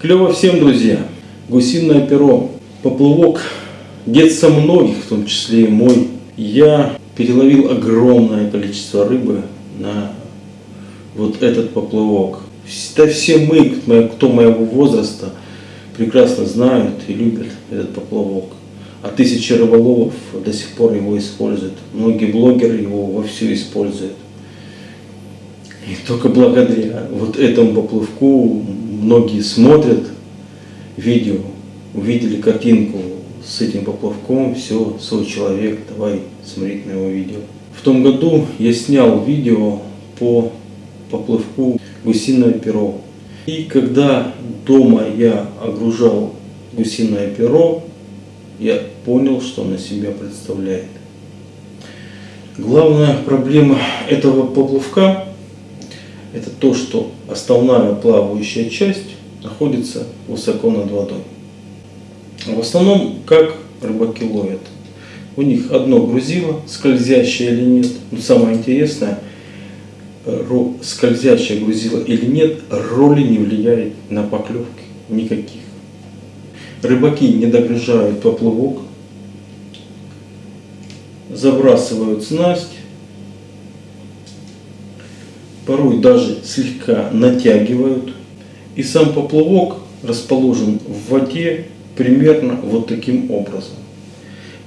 Клево всем, друзья! Гусиное перо. Поплавок детства многих, в том числе и мой. Я переловил огромное количество рыбы на вот этот поплавок. Да все мы, кто моего возраста, прекрасно знают и любят этот поплавок. А тысячи рыболовов до сих пор его используют. Многие блогеры его вовсю используют. И только благодаря вот этому поплавку многие смотрят видео, увидели картинку с этим поплавком, все, свой человек, давай смотреть на его видео. В том году я снял видео по поплавку гусиное перо. И когда дома я огружал гусиное перо, я понял, что он из себя представляет. Главная проблема этого поплавка это то, что основная плавающая часть находится высоко над водой. В основном, как рыбаки ловят? У них одно грузило, скользящее или нет. Но самое интересное, скользящее грузило или нет, роли не влияет на поклевки никаких. Рыбаки не догружают поплавок, забрасывают снасть, порой даже слегка натягивают. И сам поплавок расположен в воде примерно вот таким образом.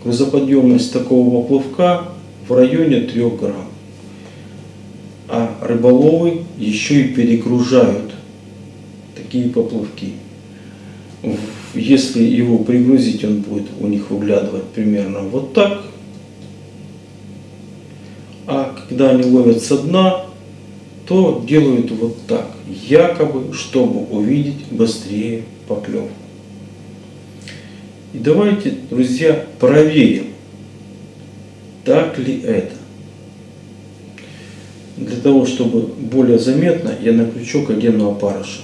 Грузоподъемность такого поплавка в районе 3 грамм. А рыболовы еще и перегружают такие поплавки. Если его пригрузить, он будет у них выглядывать примерно вот так. А когда они ловят со дна, то делают вот так, якобы, чтобы увидеть быстрее поклевку. И давайте, друзья, проверим, так ли это. Для того, чтобы более заметно, я на крючок одену опарыша.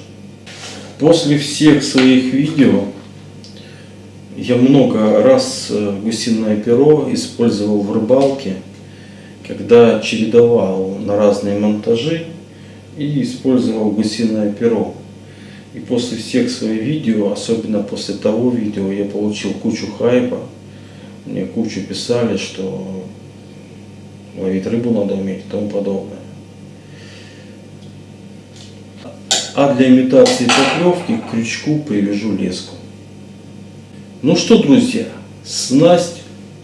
После всех своих видео я много раз э, гусиное перо использовал в рыбалке – когда чередовал на разные монтажи и использовал гусиное перо. И после всех своих видео, особенно после того видео, я получил кучу хайпа. Мне кучу писали, что ловить рыбу надо уметь и тому подобное. А для имитации поклевки к крючку привяжу леску. Ну что, друзья, снасть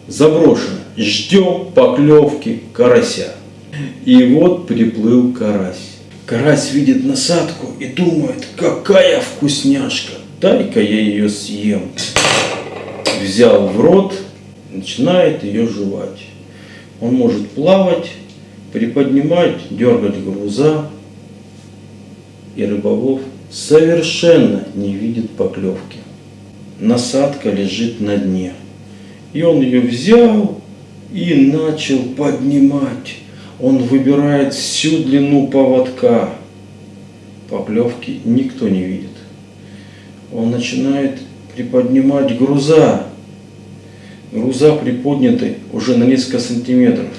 заброшена. Ждем поклевки карася. И вот приплыл карась. Карась видит насадку и думает, какая вкусняшка, дай-ка я ее съем. Взял в рот, начинает ее жевать. Он может плавать, приподнимать, дергать груза. И рыболов совершенно не видит поклевки. Насадка лежит на дне. И он ее взял и начал поднимать. Он выбирает всю длину поводка. Поплевки никто не видит. Он начинает приподнимать груза. Груза приподняты уже на несколько сантиметров.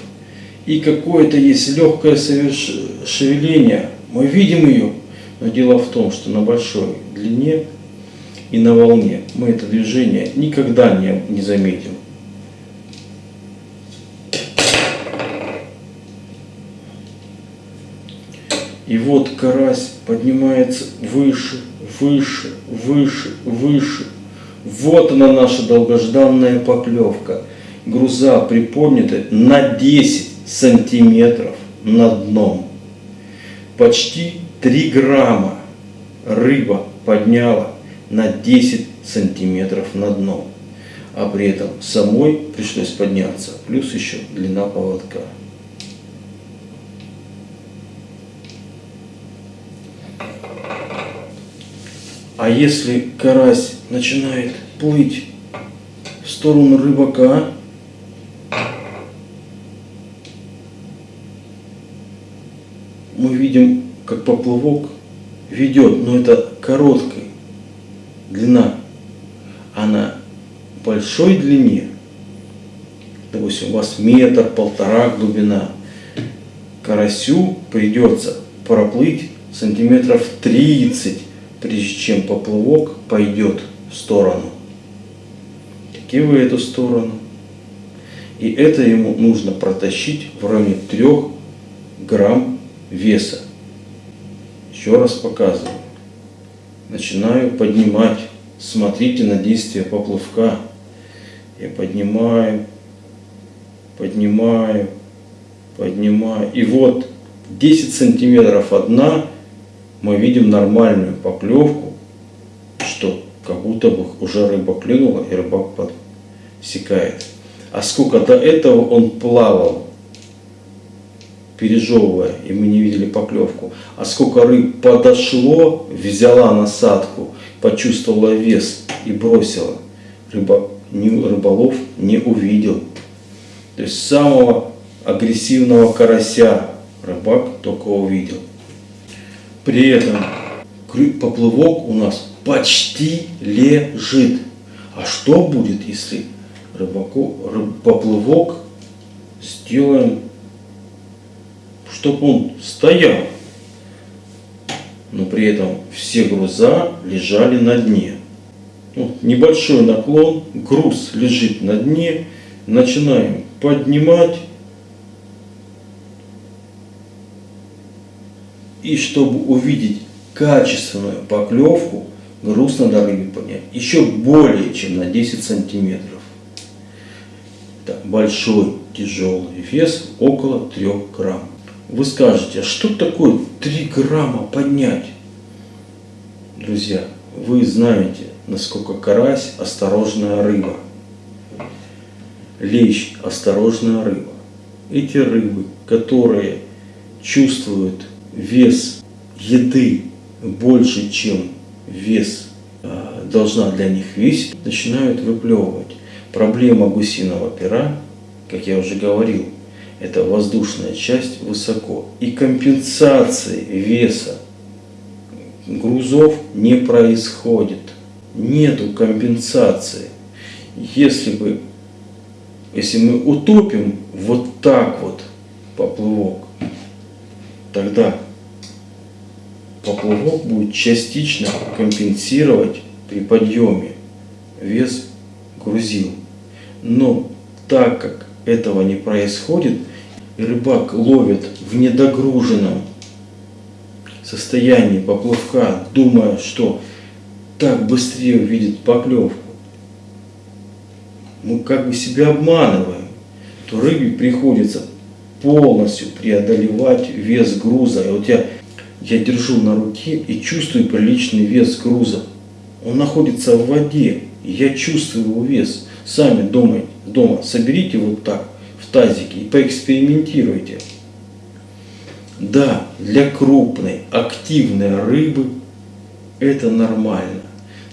И какое-то есть легкое шевеление. Мы видим ее. Но дело в том, что на большой длине и на волне мы это движение никогда не, не заметим. И вот карась поднимается выше, выше, выше, выше. Вот она наша долгожданная поклевка. Груза приподняты на 10 сантиметров над дном. Почти 3 грамма рыба подняла на 10 сантиметров над дном. А при этом самой пришлось подняться, плюс еще длина поводка. А если карась начинает плыть в сторону рыбака, мы видим, как поплавок ведет, но это короткая длина, а на большой длине, допустим, у вас метр, полтора глубина, карасю придется проплыть сантиметров 30 прежде чем поплавок пойдет в сторону. В эту сторону. И это ему нужно протащить в районе 3 грамм веса. Еще раз показываю. Начинаю поднимать. Смотрите на действие поплавка. Я поднимаю, поднимаю, поднимаю. И вот 10 сантиметров одна мы видим нормальную поклевку, что как будто бы уже рыба клюнула и рыбак подсекает. А сколько до этого он плавал, пережевывая, и мы не видели поклевку. А сколько рыб подошло, взяла насадку, почувствовала вес и бросила. Рыба, рыболов не увидел. То есть самого агрессивного карася рыбак только увидел. При этом поплывок у нас почти лежит. А что будет, если рыбаку, рыб, поплывок сделаем, чтобы он стоял, но при этом все груза лежали на дне. Вот небольшой наклон, груз лежит на дне, начинаем поднимать И чтобы увидеть качественную поклевку, груз надо рыбе поднять еще более чем на 10 сантиметров. Так, большой тяжелый вес около 3 грамм. Вы скажете, а что такое 3 грамма поднять? Друзья, вы знаете, насколько карась осторожная рыба. Лещ осторожная рыба. Эти рыбы, которые чувствуют вес еды больше, чем вес а, должна для них весить, начинают выплевывать. Проблема гусиного пера, как я уже говорил, это воздушная часть высоко. И компенсации веса грузов не происходит. Нету компенсации. Если бы, если мы утопим вот так вот поплывок, тогда поплавок будет частично компенсировать при подъеме вес грузил. Но так как этого не происходит, рыбак ловит в недогруженном состоянии поплавка, думая, что так быстрее увидит поклевку, мы как бы себя обманываем, то рыбе приходится полностью преодолевать вес груза. И вот я я держу на руке и чувствую приличный вес груза. Он находится в воде, я чувствую его вес. Сами дома, дома соберите вот так в тазике и поэкспериментируйте. Да, для крупной, активной рыбы это нормально.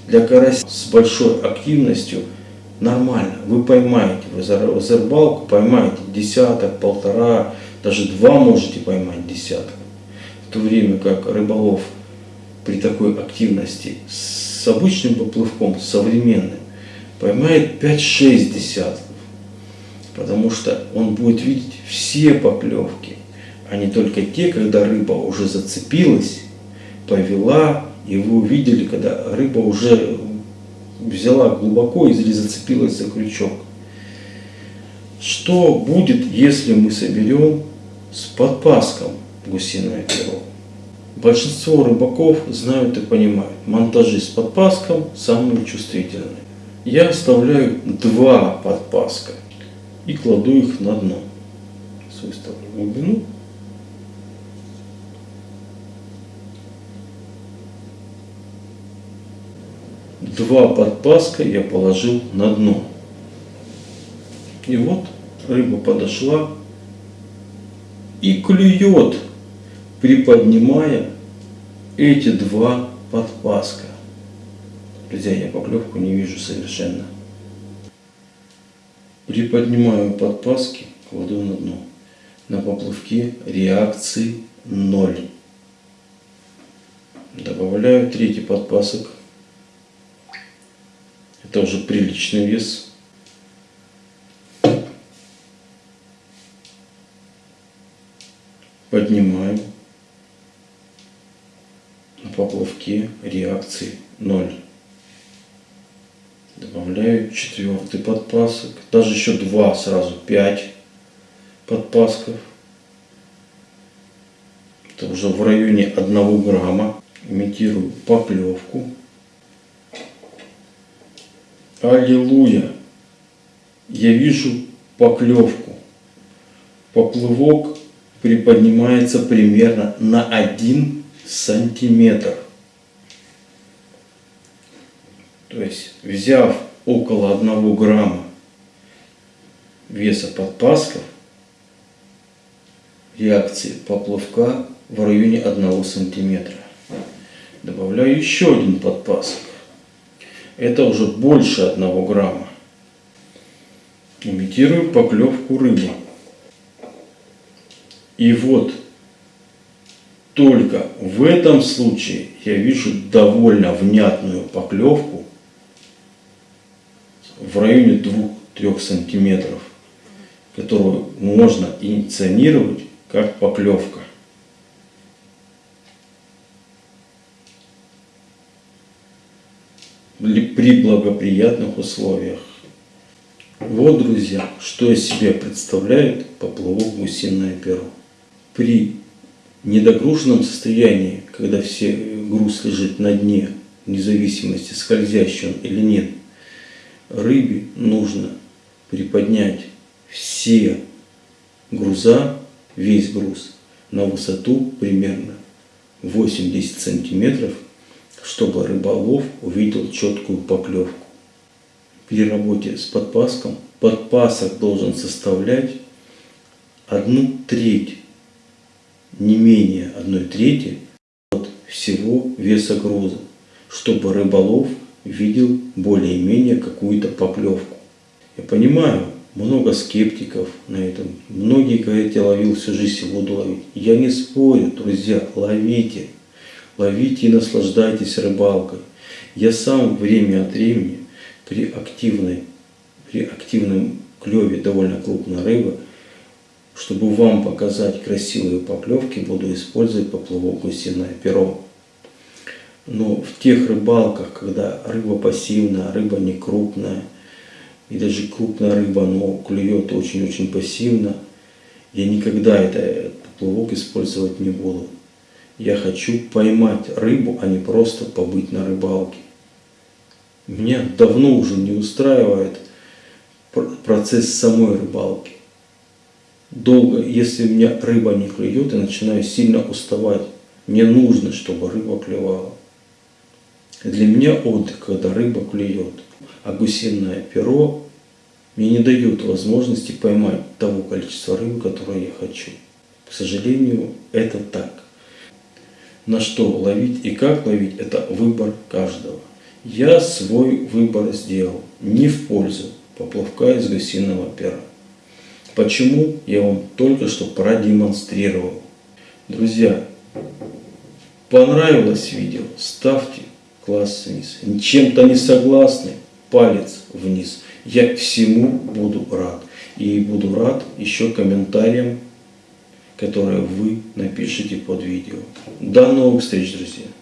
Для карася с большой активностью нормально. Вы поймаете, вы за, за рыбалку поймаете десяток, полтора, даже два можете поймать десяток то время как рыболов при такой активности с обычным поплывком, современным, поймает 5-6 десятков. Потому что он будет видеть все поклевки, а не только те, когда рыба уже зацепилась, повела, и вы увидели, когда рыба уже взяла глубоко или зацепилась за крючок. Что будет, если мы соберем с подпаском гусиное перо. Большинство рыбаков знают и понимают, монтажи с подпаском самые чувствительные. Я оставляю два подпаска и кладу их на дно. Выставлю глубину. Два подпаска я положил на дно. И вот рыба подошла и клюет приподнимая эти два подпаска. Друзья, я поклевку не вижу совершенно. Приподнимаю подпаски, кладу на дно. На поплавке реакции ноль. Добавляю третий подпасок. Это уже приличный вес. Поднимаем поплавке реакции 0. Добавляю четвертый подпасок. Даже еще два сразу, 5 подпасков. Это уже в районе 1 грамма. Имитирую поклевку. Аллилуйя! Я вижу поклевку. Поплывок приподнимается примерно на 1 сантиметр. То есть, взяв около 1 грамма веса подпасков, реакции поплавка в районе 1 сантиметра. Добавляю еще один подпасок. Это уже больше 1 грамма. Имитирую поклевку рыбы. И вот только в этом случае я вижу довольно внятную поклевку в районе 2-3 сантиметров, которую можно инициировать как поклевка. При благоприятных условиях. Вот, друзья, что из себя представляет поплавок гусиное перо. При недогруженном состоянии, когда все груз лежит на дне, вне зависимости, скользящий он или нет, рыбе нужно приподнять все груза, весь груз, на высоту примерно 80 сантиметров, чтобы рыболов увидел четкую поклевку. При работе с подпаском подпасок должен составлять одну треть не менее одной трети от всего веса груза, чтобы рыболов видел более-менее какую-то поклевку. Я понимаю, много скептиков на этом. Многие говорят, я ловил всю жизнь буду ловить. Я не спорю, друзья, ловите. Ловите и наслаждайтесь рыбалкой. Я сам время от времени при активной, при активном клеве довольно крупной рыбы чтобы вам показать красивые поклевки, буду использовать поплавок гусиное перо. Но в тех рыбалках, когда рыба пассивная, рыба не крупная, и даже крупная рыба, но клюет очень-очень пассивно, я никогда этот поплавок использовать не буду. Я хочу поймать рыбу, а не просто побыть на рыбалке. Меня давно уже не устраивает процесс самой рыбалки долго, если меня рыба не клюет, я начинаю сильно уставать. Мне нужно, чтобы рыба клевала. Для меня отдых, когда рыба клюет. А гусиное перо мне не дает возможности поймать того количества рыбы, которое я хочу. К сожалению, это так. На что ловить и как ловить, это выбор каждого. Я свой выбор сделал не в пользу поплавка из гусиного пера. Почему, я вам только что продемонстрировал. Друзья, понравилось видео, ставьте класс вниз. Чем-то не согласны, палец вниз. Я всему буду рад. И буду рад еще комментариям, которые вы напишите под видео. До новых встреч, друзья!